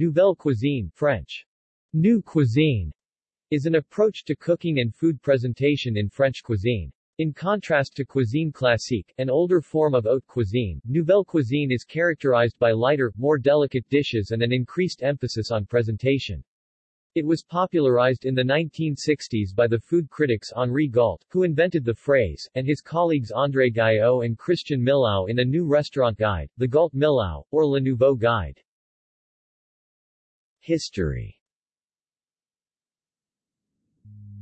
Nouvelle cuisine French. New cuisine is an approach to cooking and food presentation in French cuisine. In contrast to cuisine classique, an older form of haute cuisine, nouvelle cuisine is characterized by lighter, more delicate dishes and an increased emphasis on presentation. It was popularized in the 1960s by the food critics Henri Gault, who invented the phrase, and his colleagues André Gayot and Christian Millau in a new restaurant guide, the Gault Millau, or Le Nouveau Guide. History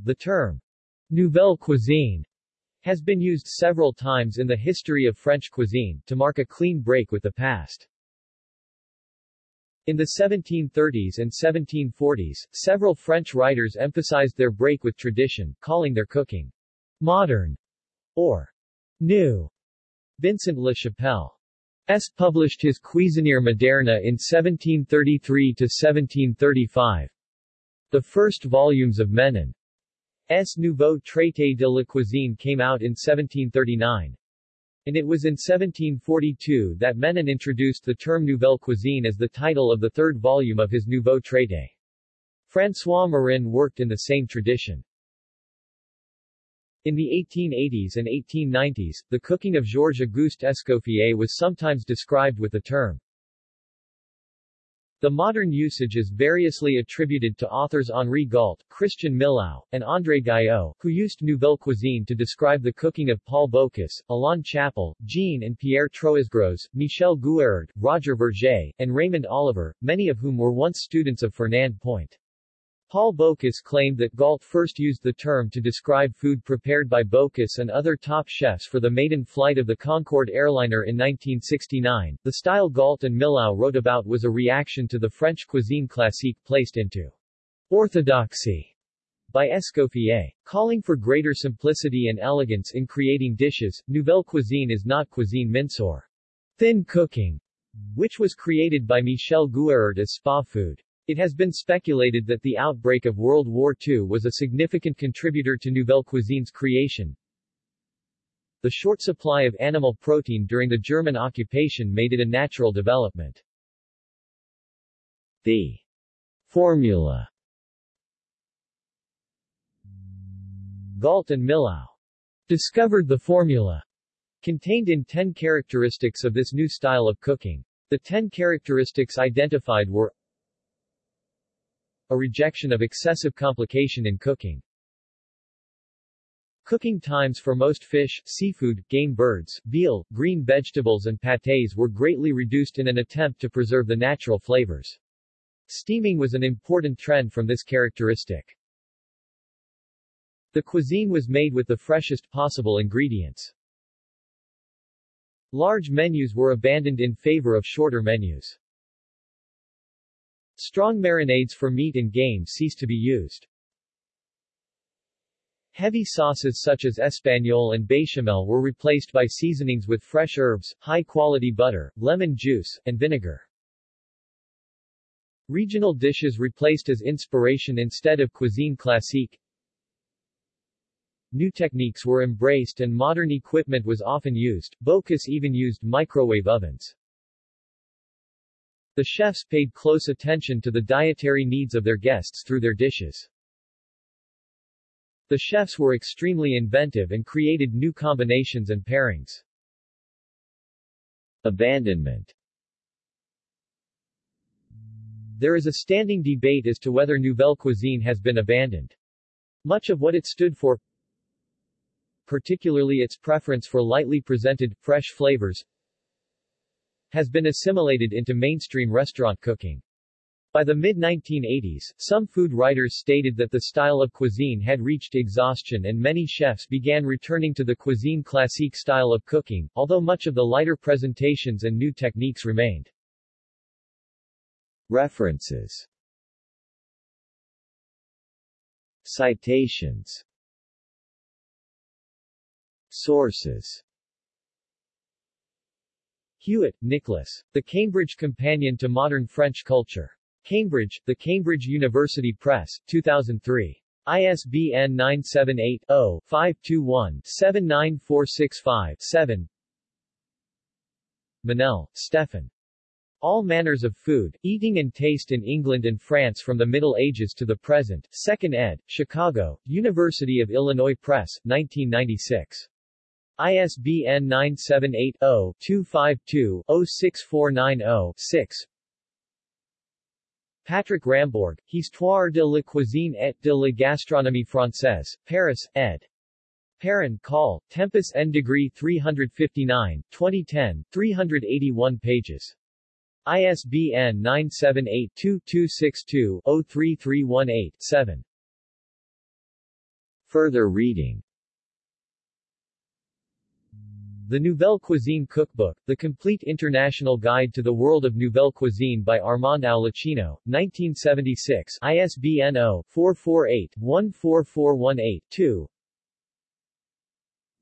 The term Nouvelle cuisine has been used several times in the history of French cuisine, to mark a clean break with the past. In the 1730s and 1740s, several French writers emphasized their break with tradition, calling their cooking modern or new. Vincent La Chapelle S. published his Cuisinière moderne in 1733-1735. The first volumes of Menon S. Nouveau Traité de la Cuisine came out in 1739. And it was in 1742 that Menon introduced the term Nouvelle Cuisine as the title of the third volume of his Nouveau Traité. François Marin worked in the same tradition. In the 1880s and 1890s, the cooking of Georges Auguste Escoffier was sometimes described with the term the modern usage is variously attributed to authors Henri Gault, Christian Millau, and André Gayot, who used Nouvelle Cuisine to describe the cooking of Paul Bocuse, Alain Chapel, Jean and Pierre Troisgros, Michel Guérard, Roger Vergé, and Raymond Oliver, many of whom were once students of Fernand Point. Paul Bocuse claimed that Gault first used the term to describe food prepared by Bocuse and other top chefs for the maiden flight of the Concorde airliner in 1969. The style Gault and Millau wrote about was a reaction to the French cuisine classique placed into orthodoxy by Escoffier. Calling for greater simplicity and elegance in creating dishes, Nouvelle Cuisine is not cuisine minceur, thin cooking, which was created by Michel Guérard as spa food. It has been speculated that the outbreak of World War II was a significant contributor to Nouvelle Cuisine's creation. The short supply of animal protein during the German occupation made it a natural development. The formula Gault and Millau discovered the formula contained in 10 characteristics of this new style of cooking. The 10 characteristics identified were a rejection of excessive complication in cooking. Cooking times for most fish, seafood, game birds, veal, green vegetables and pâtés were greatly reduced in an attempt to preserve the natural flavors. Steaming was an important trend from this characteristic. The cuisine was made with the freshest possible ingredients. Large menus were abandoned in favor of shorter menus. Strong marinades for meat and game ceased to be used. Heavy sauces such as Espagnole and Bechamel were replaced by seasonings with fresh herbs, high-quality butter, lemon juice, and vinegar. Regional dishes replaced as inspiration instead of cuisine classique. New techniques were embraced and modern equipment was often used, Bocuse even used microwave ovens. The chefs paid close attention to the dietary needs of their guests through their dishes. The chefs were extremely inventive and created new combinations and pairings. Abandonment There is a standing debate as to whether Nouvelle Cuisine has been abandoned. Much of what it stood for, particularly its preference for lightly presented, fresh flavors, has been assimilated into mainstream restaurant cooking. By the mid-1980s, some food writers stated that the style of cuisine had reached exhaustion and many chefs began returning to the cuisine classique style of cooking, although much of the lighter presentations and new techniques remained. References Citations Sources Hewitt, Nicholas. The Cambridge Companion to Modern French Culture. Cambridge, The Cambridge University Press, 2003. ISBN 978-0-521-79465-7 Mennell, Stefan. All Manners of Food, Eating and Taste in England and France from the Middle Ages to the Present, 2nd ed., Chicago, University of Illinois Press, 1996. ISBN 978-0-252-06490-6 Patrick Rambourg, Histoire de la cuisine et de la gastronomie française, Paris, ed. Perrin, Call, Tempus N. Degree 359, 2010, 381 pages. ISBN 978-2262-03318-7. Further reading The Nouvelle Cuisine Cookbook, The Complete International Guide to the World of Nouvelle Cuisine by Armand Aulicino, 1976, ISBN 0-448-14418-2.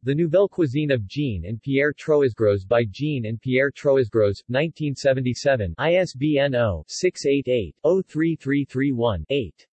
The Nouvelle Cuisine of Jean and Pierre Troisgros by Jean and Pierre Troisgros, 1977, ISBN 0-688-03331-8.